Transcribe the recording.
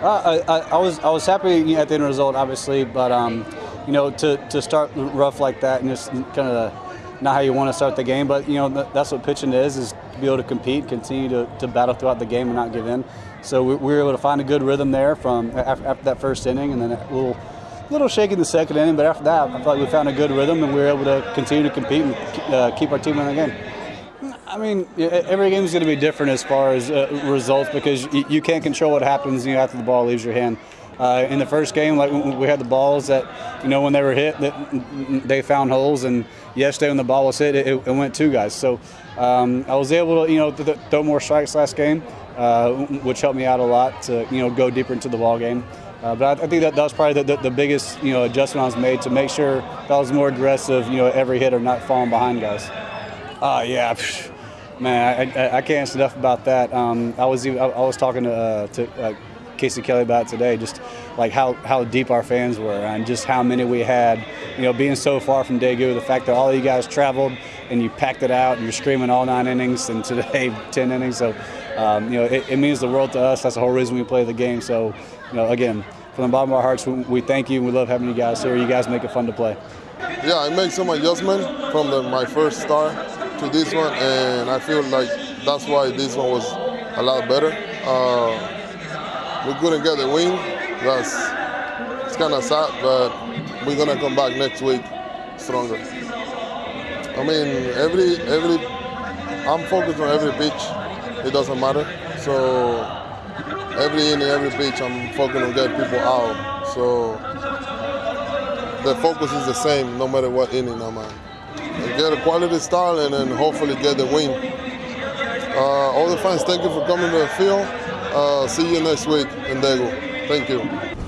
Uh, I, I, was I was happy at the end result, obviously, but um, you know to, to start rough like that and just kind of not how you want to start the game. But you know that's what pitching is: is to be able to compete, continue to, to battle throughout the game, and not give in. So we, we were able to find a good rhythm there from after, after that first inning, and then a little little shaky in the second inning. But after that, I felt like we found a good rhythm, and we were able to continue to compete and uh, keep our team in the game. I mean, every game is going to be different as far as uh, results because you can't control what happens you know, after the ball leaves your hand. Uh, in the first game, like we had the balls that, you know, when they were hit, that they found holes. And yesterday, when the ball was hit, it, it went to guys. So um, I was able to, you know, th- throw more strikes last game, uh, which helped me out a lot to, you know, go deeper into the ball game. Uh, but I, I, think that that was probably the, the, the, biggest, you know, adjustment I was made to make sure that I was more aggressive, you know, every hitter, not falling behind guys. Uh, yeah. Man, I, I, can't say enough about that. Um, I was even, I, was talking to, uh, to uh, Casey Kelly about today, just like how, how deep our fans were and just how many we had. You know, being so far from Daegu, the fact that all of you guys traveled and you packed it out and you're screaming all nine innings and today 10 innings. So, um, you know, it, it, means the world to us. That's the whole reason we play the game. So, you know, again, from the bottom of our hearts, we, we thank you and we love having you guys here. You guys make it fun to play. Yeah, I made some adjustments from the, my first start to this one, and I feel like that's why this one was a lot better. Uh, we couldn't get the win. That's it's kind of sad, but we're gonna come back next week stronger. I mean, every every I'm focused on every pitch. It doesn't matter. So every inning, every pitch, I'm focused on getting people out. So the focus is the same no matter what inning I'm in get a quality start and then hopefully get the win. Uh, all the fans, thank you for coming to the field. Uh, see you next week in Daegu. Thank you.